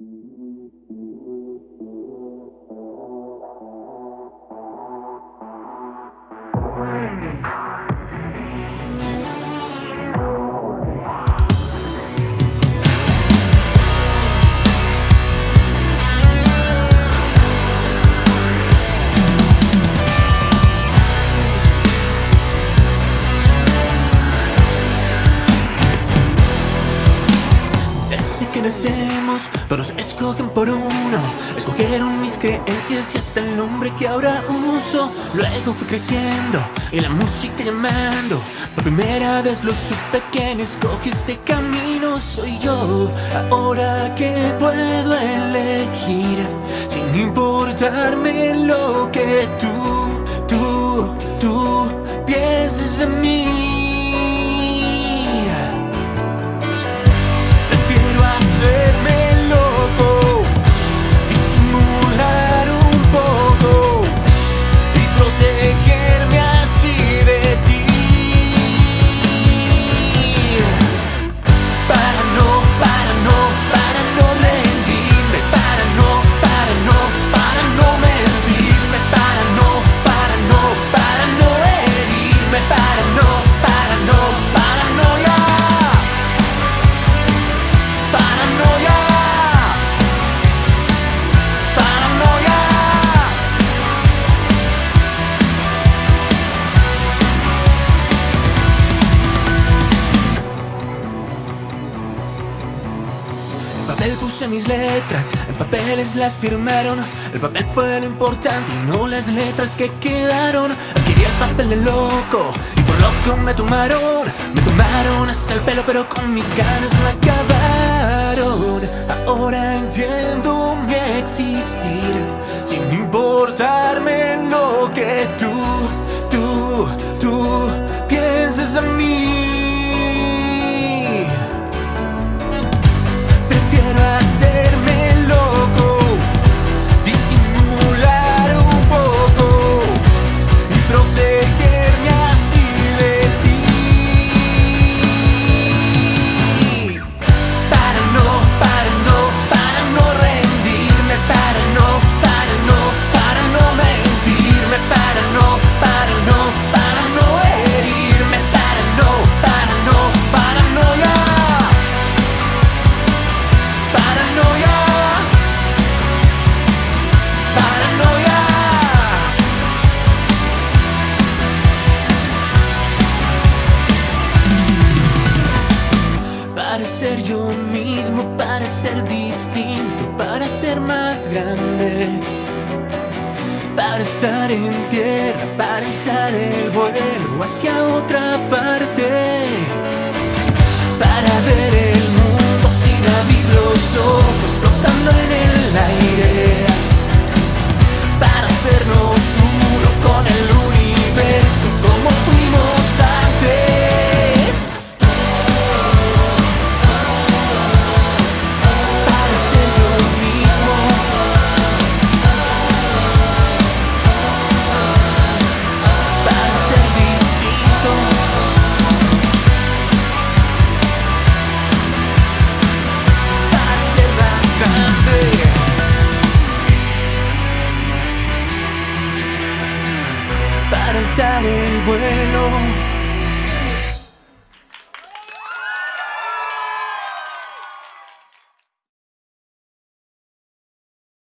Mm-hmm. Que nacemos, todos escogen por uno. Escogieron mis creencias y hasta el nombre que ahora uso. Luego fui creciendo y la música llamando. Por primera vez lo supe quien escoge este camino Soy yo, ahora que puedo elegir Sin importarme lo que tú, tú, tú pienses en mí puse mis letras, en papeles las firmaron. El papel fue lo importante y no las letras que quedaron. Adquirí el papel de loco y por loco me tomaron. Me tomaron hasta el pelo pero con mis ganas no acabaron. Ahora entiendo mi existir Sin importarme lo que tú, ser yo mismo, para ser distinto, para ser más grande. Para estar en tierra, para alzar el vuelo hacia otra parte. Para alzar el vuelo